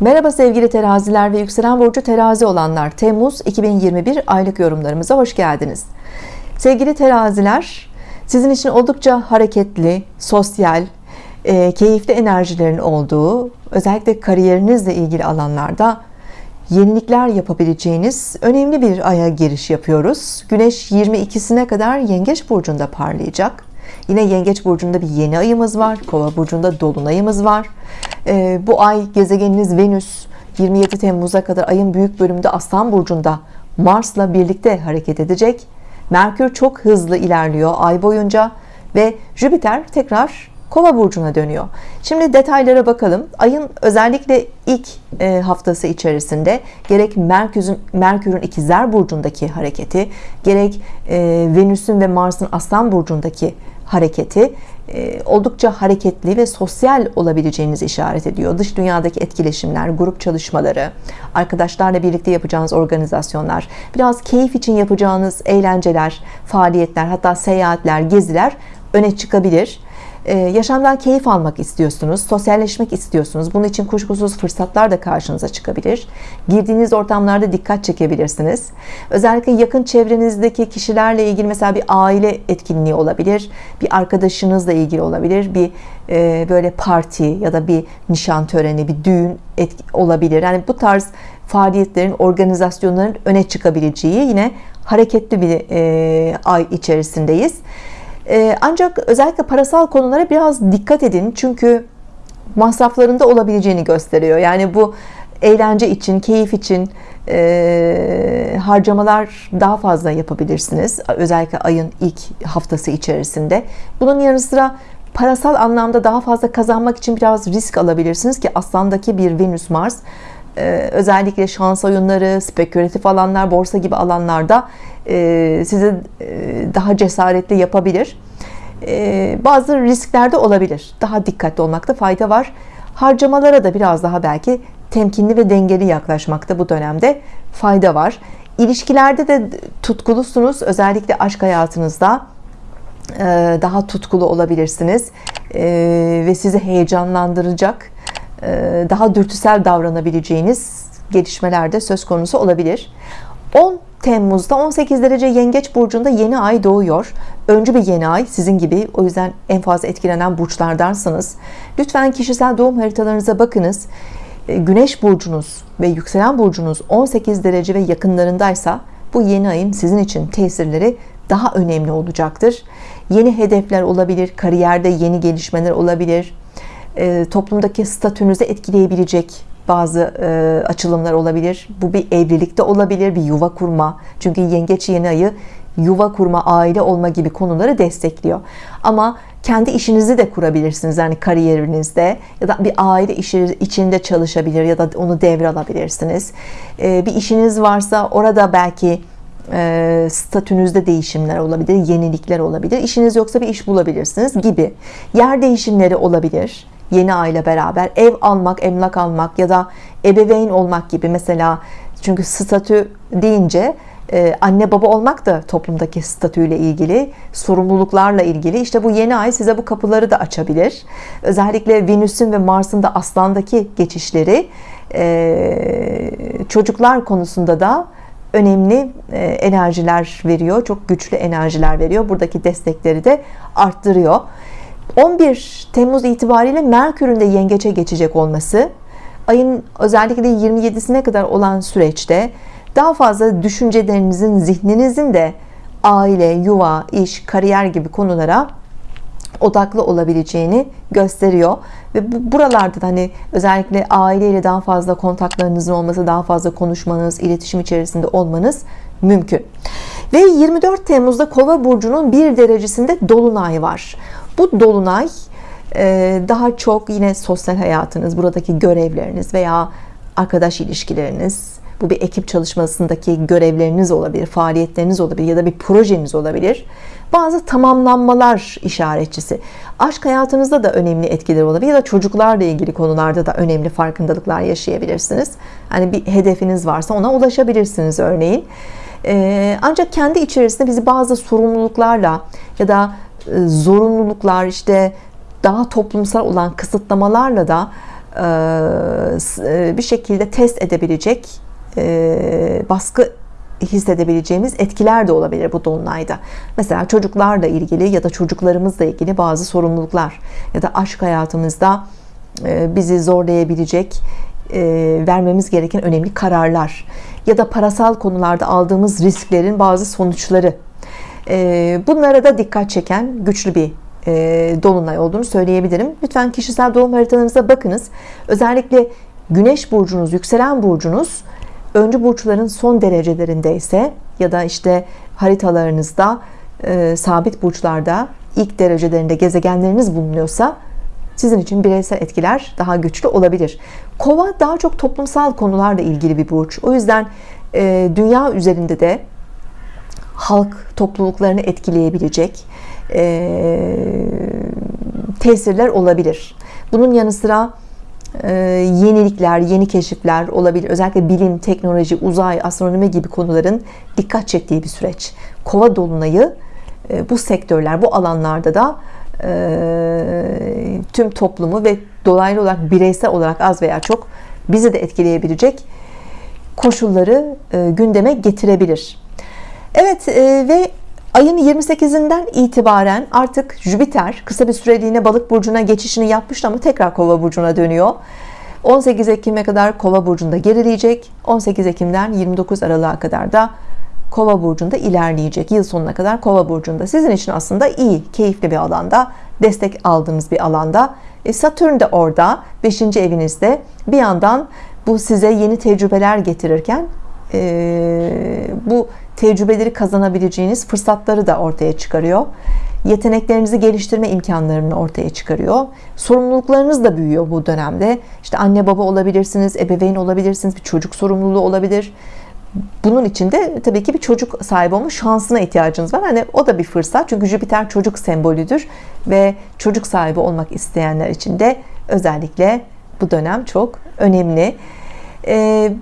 Merhaba sevgili teraziler ve yükselen burcu terazi olanlar. Temmuz 2021 aylık yorumlarımıza hoş geldiniz. Sevgili teraziler sizin için oldukça hareketli sosyal e, keyifli enerjilerin olduğu özellikle kariyerinizle ilgili alanlarda yenilikler yapabileceğiniz önemli bir aya giriş yapıyoruz. Güneş 22'sine kadar Yengeç burcunda parlayacak Yine Yengeç burcunda bir yeni ayımız var. Kova burcunda dolunayımız var. Ee, bu ay gezegeniniz Venüs 27 Temmuz'a kadar ayın büyük bölümünde Aslan burcunda Mars'la birlikte hareket edecek. Merkür çok hızlı ilerliyor ay boyunca ve Jüpiter tekrar Kova burcuna dönüyor. Şimdi detaylara bakalım. Ayın özellikle ilk e, haftası içerisinde gerek Merkür'ün Merkür'ün ikizler burcundaki hareketi, gerek e, Venüs'ün ve Mars'ın Aslan burcundaki hareketi e, oldukça hareketli ve sosyal olabileceğinizi işaret ediyor. Dış dünyadaki etkileşimler, grup çalışmaları, arkadaşlarla birlikte yapacağınız organizasyonlar, biraz keyif için yapacağınız eğlenceler, faaliyetler, hatta seyahatler, geziler öne çıkabilir yaşamdan keyif almak istiyorsunuz sosyalleşmek istiyorsunuz. Bunun için kuşkusuz fırsatlar da karşınıza çıkabilir. Girdiğiniz ortamlarda dikkat çekebilirsiniz. Özellikle yakın çevrenizdeki kişilerle ilgili mesela bir aile etkinliği olabilir bir arkadaşınızla ilgili olabilir bir e, böyle parti ya da bir nişan töreni bir düğün olabilir. Yani bu tarz faaliyetlerin organizasyonların öne çıkabileceği yine hareketli bir e, ay içerisindeyiz. ee, ancak özellikle parasal konulara biraz dikkat edin. Çünkü masraflarında olabileceğini gösteriyor. Yani bu eğlence için keyif için e, harcamalar daha fazla yapabilirsiniz. Özellikle ayın ilk haftası içerisinde. Bunun yanı sıra parasal anlamda daha fazla kazanmak için biraz risk alabilirsiniz ki aslandaki bir Venüs Mars e, özellikle şans oyunları spekülatif alanlar borsa gibi alanlarda e, sizi e, daha cesaretli yapabilir. E, bazı risklerde olabilir. Daha dikkatli olmakta fayda var. Harcamalara da biraz daha belki temkinli ve dengeli yaklaşmakta bu dönemde fayda var. İlişkilerde de tutkulusunuz özellikle aşk hayatınızda daha tutkulu olabilirsiniz. Ve sizi heyecanlandıracak daha dürtüsel davranabileceğiniz gelişmelerde söz konusu olabilir. 10 Temmuz'da 18 derece yengeç burcunda yeni ay doğuyor. Öncü bir yeni ay sizin gibi o yüzden en fazla etkilenen burçlardansınız. Lütfen kişisel doğum haritalarınıza bakınız. E, Güneş burcunuz ve yükselen burcunuz 18 derece ve yakınlarındaysa bu yeni ayın sizin için tesirleri daha önemli olacaktır. Yeni hedefler olabilir kariyerde yeni gelişmeler olabilir e, toplumdaki statünüzü etkileyebilecek bazı e, açılımlar olabilir. Bu bir evlilikte olabilir bir yuva kurma. Çünkü yengeç yeni ayı yuva kurma aile olma gibi konuları destekliyor. Ama kendi işinizi de kurabilirsiniz yani kariyerinizde ya da bir aile işi içinde çalışabilir ya da onu devralabilirsiniz. E, bir işiniz varsa orada belki e, statünüzde değişimler olabilir yenilikler olabilir. İşiniz yoksa bir iş bulabilirsiniz gibi. Yer değişimleri olabilir yeni aile beraber ev almak emlak almak ya da ebeveyn olmak gibi mesela. Çünkü statü deyince e, anne baba olmak da toplumdaki statüyle ilgili sorumluluklarla ilgili. İşte bu yeni ay size bu kapıları da açabilir. Özellikle Venüs'ün ve Mars'ın da aslandaki geçişleri e, çocuklar konusunda da önemli e, enerjiler veriyor çok güçlü enerjiler veriyor. Buradaki destekleri de arttırıyor 11 Temmuz itibariyle Merkür'ün de yengeçe geçecek olması ayın özellikle 27'sine kadar olan süreçte daha fazla düşüncelerinizin zihninizin de aile, yuva, iş, kariyer gibi konulara odaklı olabileceğini gösteriyor. Ve bu, buralarda da hani özellikle aileyle daha fazla kontaklarınızın olması daha fazla konuşmanız iletişim içerisinde olmanız mümkün. Ve 24 Temmuz'da kova burcunun bir derecesinde dolunay var bu dolunay e, daha çok yine sosyal hayatınız buradaki görevleriniz veya arkadaş ilişkileriniz bu bir ekip çalışmasındaki görevleriniz olabilir faaliyetleriniz olabilir ya da bir projeniz olabilir. Bazı tamamlanmalar işaretçisi. Aşk hayatınızda da önemli etkileri olabilir ya da çocuklarla ilgili konularda da önemli farkındalıklar yaşayabilirsiniz. Hani bir hedefiniz varsa ona ulaşabilirsiniz örneğin. Ee, ancak kendi içerisinde bizi bazı sorumluluklarla ya da e, zorunluluklar işte daha toplumsal olan kısıtlamalarla da e, bir şekilde test edebilecek e, baskı hissedebileceğimiz etkiler de olabilir bu dolunayda. Mesela çocuklarla ilgili ya da çocuklarımızla ilgili bazı sorumluluklar ya da aşk hayatımızda e, bizi zorlayabilecek vermemiz gereken önemli kararlar ya da parasal konularda aldığımız risklerin bazı sonuçları bunlara da dikkat çeken güçlü bir dolunay olduğunu söyleyebilirim. Lütfen kişisel doğum haritalarınıza bakınız. Özellikle Güneş burcunuz, yükselen burcunuz öncü burçların son derecelerinde ise ya da işte haritalarınızda e, sabit burçlarda ilk derecelerinde gezegenleriniz bulunuyorsa sizin için bireysel etkiler daha güçlü olabilir. Kova daha çok toplumsal konularla ilgili bir burç. O yüzden e, dünya üzerinde de halk topluluklarını etkileyebilecek e, tesirler olabilir. Bunun yanı sıra e, yenilikler, yeni keşifler olabilir. Özellikle bilim, teknoloji, uzay, astronomi gibi konuların dikkat çektiği bir süreç. Kova dolunayı e, bu sektörler, bu alanlarda da e, tüm toplumu ve dolaylı olarak bireysel olarak az veya çok bizi de etkileyebilecek koşulları gündeme getirebilir. Evet ve Ayın 28'inden itibaren artık Jüpiter kısa bir süreliğine balık burcuna geçişini yapmıştı ama tekrar kova burcuna dönüyor. 18 Ekim'e kadar kova burcunda gerileyecek. 18 Ekim'den 29 Aralık'a kadar da kova burcunda ilerleyecek. Yıl sonuna kadar kova burcunda. Sizin için aslında iyi keyifli bir alanda destek aldığınız bir alanda. E, Satürn de orada 5. evinizde. Bir yandan bu size yeni tecrübeler getirirken e, bu tecrübeleri kazanabileceğiniz fırsatları da ortaya çıkarıyor yeteneklerinizi geliştirme imkanlarını ortaya çıkarıyor sorumluluklarınız da büyüyor bu dönemde İşte anne baba olabilirsiniz ebeveyn olabilirsiniz bir çocuk sorumluluğu olabilir bunun için de tabii ki bir çocuk sahibi olma şansına ihtiyacınız var. Hani o da bir fırsat. Çünkü Jüpiter çocuk sembolüdür ve çocuk sahibi olmak isteyenler için de özellikle bu dönem çok önemli. Ee,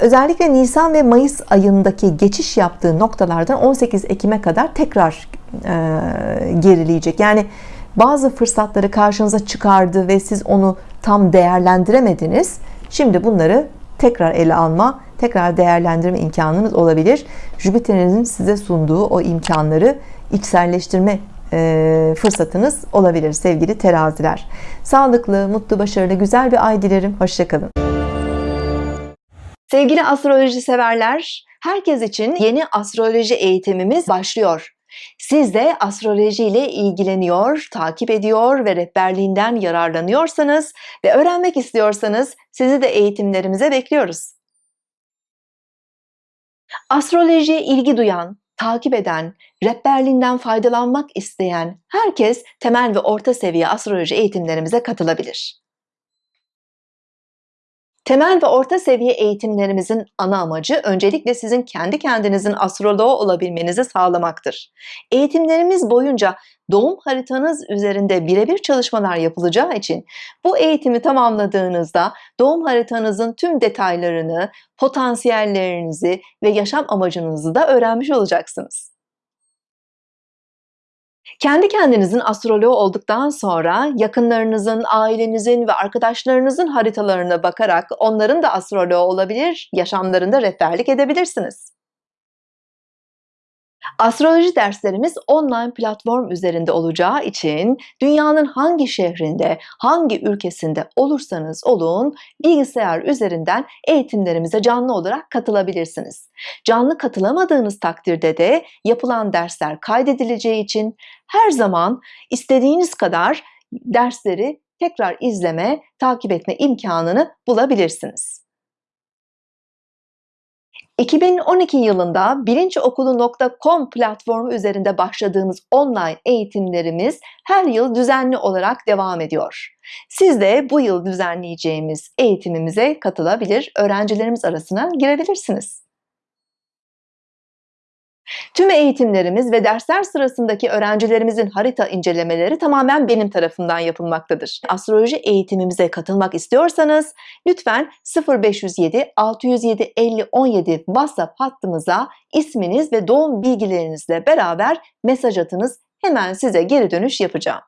özellikle Nisan ve Mayıs ayındaki geçiş yaptığı noktalardan 18 Ekim'e kadar tekrar e, gerileyecek. Yani bazı fırsatları karşınıza çıkardı ve siz onu tam değerlendiremediniz. Şimdi bunları tekrar ele alma, tekrar değerlendirme imkanınız olabilir. Jüpiter'in size sunduğu o imkanları içselleştirme e, fırsatınız olabilir sevgili teraziler. Sağlıklı, mutlu, başarılı, güzel bir ay dilerim. Hoşçakalın. Sevgili astroloji severler, herkes için yeni astroloji eğitimimiz başlıyor. Siz de astroloji ile ilgileniyor, takip ediyor ve rehberliğinden yararlanıyorsanız ve öğrenmek istiyorsanız sizi de eğitimlerimize bekliyoruz. Astrolojiye ilgi duyan, takip eden, rehberliğinden faydalanmak isteyen herkes temel ve orta seviye astroloji eğitimlerimize katılabilir. Temel ve orta seviye eğitimlerimizin ana amacı öncelikle sizin kendi kendinizin astroloğu olabilmenizi sağlamaktır. Eğitimlerimiz boyunca doğum haritanız üzerinde birebir çalışmalar yapılacağı için bu eğitimi tamamladığınızda doğum haritanızın tüm detaylarını, potansiyellerinizi ve yaşam amacınızı da öğrenmiş olacaksınız. Kendi kendinizin astroloğu olduktan sonra yakınlarınızın, ailenizin ve arkadaşlarınızın haritalarına bakarak onların da astroloğu olabilir, yaşamlarında rehberlik edebilirsiniz. Astroloji derslerimiz online platform üzerinde olacağı için dünyanın hangi şehrinde, hangi ülkesinde olursanız olun bilgisayar üzerinden eğitimlerimize canlı olarak katılabilirsiniz. Canlı katılamadığınız takdirde de yapılan dersler kaydedileceği için her zaman istediğiniz kadar dersleri tekrar izleme, takip etme imkanını bulabilirsiniz. 2012 yılında bilinçokulu.com platformu üzerinde başladığımız online eğitimlerimiz her yıl düzenli olarak devam ediyor. Siz de bu yıl düzenleyeceğimiz eğitimimize katılabilir, öğrencilerimiz arasına girebilirsiniz. Tüm eğitimlerimiz ve dersler sırasındaki öğrencilerimizin harita incelemeleri tamamen benim tarafından yapılmaktadır. Astroloji eğitimimize katılmak istiyorsanız lütfen 0507 607 50 17 WhatsApp hattımıza isminiz ve doğum bilgilerinizle beraber mesaj atınız. Hemen size geri dönüş yapacağım.